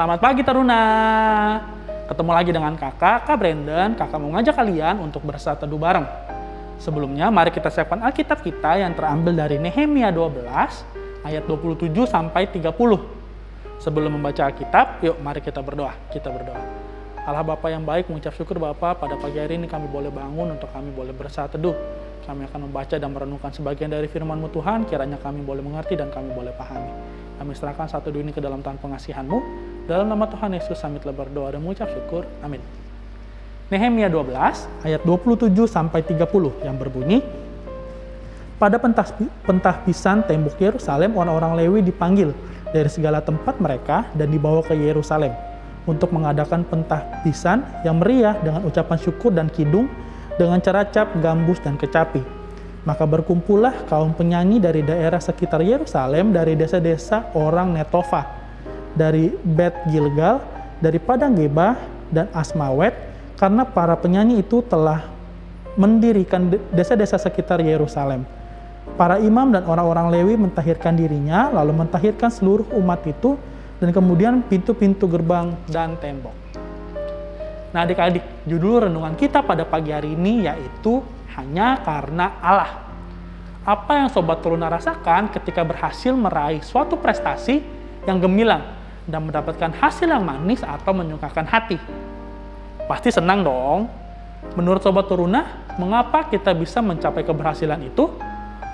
Selamat pagi Taruna. Ketemu lagi dengan kakak, Kak Brandon. Kakak mau ngajak kalian untuk bersatu teduh bareng. Sebelumnya, mari kita siapkan Alkitab kita yang terambil dari Nehemia 12 ayat 27 sampai 30. Sebelum membaca Alkitab, yuk mari kita berdoa. Kita berdoa. Allah Bapa yang baik, mengucap syukur Bapa pada pagi hari ini kami boleh bangun untuk kami boleh bersatu teduh. Kami akan membaca dan merenungkan sebagian dari firman-Mu Tuhan, kiranya kami boleh mengerti dan kami boleh pahami. Kami serahkan satu dunia ke dalam tangan pengasihan-Mu. Dalam nama Tuhan Yesus kami telah berdoa dan mengucap syukur. Amin. Nehemia 12 ayat 27 sampai 30 yang berbunyi Pada pentahbisan tembok Yerusalem orang-orang Lewi dipanggil dari segala tempat mereka dan dibawa ke Yerusalem untuk mengadakan pentahbisan yang meriah dengan ucapan syukur dan kidung dengan cara cap, gambus, dan kecapi. Maka berkumpullah kaum penyanyi dari daerah sekitar Yerusalem, dari desa-desa orang Netofa, dari Bet Gilgal, dari Padang Geba, dan Asmawet, karena para penyanyi itu telah mendirikan desa-desa sekitar Yerusalem. Para imam dan orang-orang Lewi mentahirkan dirinya, lalu mentahirkan seluruh umat itu, dan kemudian pintu-pintu gerbang dan tembok. Nah adik-adik, judul renungan kita pada pagi hari ini yaitu hanya karena Allah. Apa yang Sobat Teruna rasakan ketika berhasil meraih suatu prestasi yang gemilang dan mendapatkan hasil yang manis atau menyukakan hati? Pasti senang dong. Menurut Sobat Teruna, mengapa kita bisa mencapai keberhasilan itu?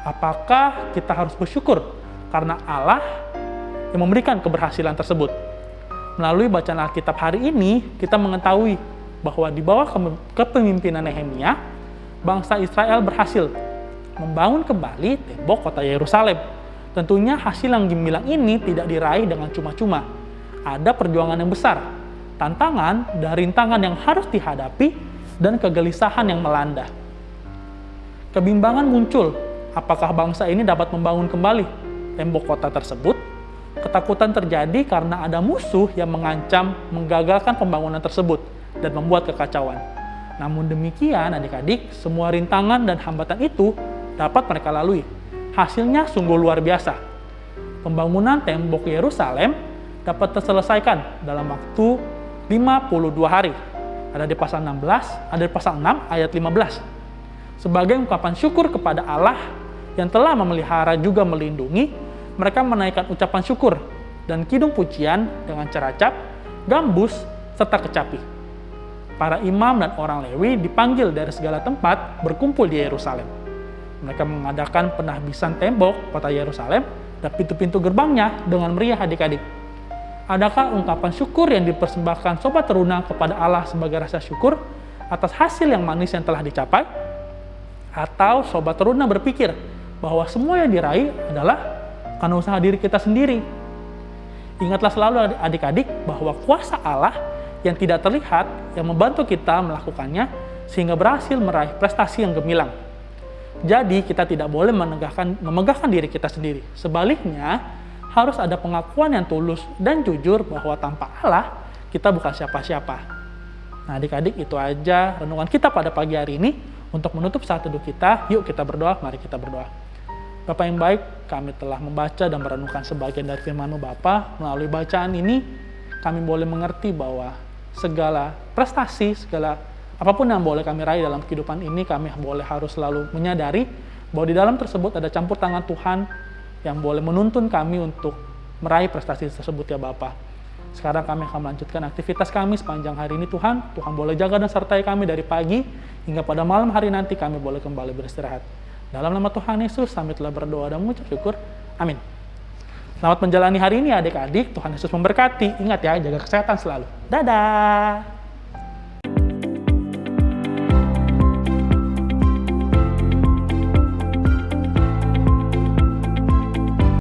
Apakah kita harus bersyukur karena Allah yang memberikan keberhasilan tersebut? Melalui bacaan Alkitab hari ini, kita mengetahui bahwa di bawah kepemimpinan Nehemia, bangsa Israel berhasil membangun kembali tembok kota Yerusalem. Tentunya hasil yang gemilang ini tidak diraih dengan cuma-cuma. Ada perjuangan yang besar, tantangan dan rintangan yang harus dihadapi, dan kegelisahan yang melanda. Kebimbangan muncul, apakah bangsa ini dapat membangun kembali tembok kota tersebut? Ketakutan terjadi karena ada musuh yang mengancam menggagalkan pembangunan tersebut dan membuat kekacauan. Namun demikian, adik-adik, semua rintangan dan hambatan itu dapat mereka lalui. Hasilnya sungguh luar biasa. Pembangunan tembok Yerusalem dapat terselesaikan dalam waktu 52 hari. Ada di pasal 16, ada di pasal 6 ayat 15. Sebagai ungkapan syukur kepada Allah yang telah memelihara juga melindungi, mereka menaikkan ucapan syukur dan kidung pujian dengan ceracap, gambus, serta kecapi. Para imam dan orang Lewi dipanggil dari segala tempat berkumpul di Yerusalem. Mereka mengadakan penahbisan tembok kota Yerusalem dan pintu-pintu gerbangnya dengan meriah adik-adik. Adakah ungkapan syukur yang dipersembahkan sobat teruna kepada Allah sebagai rasa syukur atas hasil yang manis yang telah dicapai? Atau sobat teruna berpikir bahwa semua yang diraih adalah karena usaha diri kita sendiri. Ingatlah selalu adik-adik bahwa kuasa Allah yang tidak terlihat yang membantu kita melakukannya sehingga berhasil meraih prestasi yang gemilang. Jadi kita tidak boleh menegakkan, memegahkan diri kita sendiri. Sebaliknya, harus ada pengakuan yang tulus dan jujur bahwa tanpa Allah kita bukan siapa-siapa. Nah adik-adik itu aja renungan kita pada pagi hari ini. Untuk menutup saat teduh kita, yuk kita berdoa, mari kita berdoa. Bapak yang baik, kami telah membaca dan merenungkan sebagian dari firman-Mu Bapa. Melalui bacaan ini, kami boleh mengerti bahwa segala prestasi, segala apa pun yang boleh kami raih dalam kehidupan ini, kami boleh harus selalu menyadari bahwa di dalam tersebut ada campur tangan Tuhan yang boleh menuntun kami untuk meraih prestasi tersebut ya Bapak. Sekarang kami akan melanjutkan aktivitas kami sepanjang hari ini Tuhan. Tuhan boleh jaga dan sertai kami dari pagi hingga pada malam hari nanti kami boleh kembali beristirahat. Dalam nama Tuhan Yesus, kami telah berdoa dan mengucap syukur. Amin. Selamat menjalani hari ini adik-adik. Tuhan Yesus memberkati. Ingat ya, jaga kesehatan selalu. Dadah!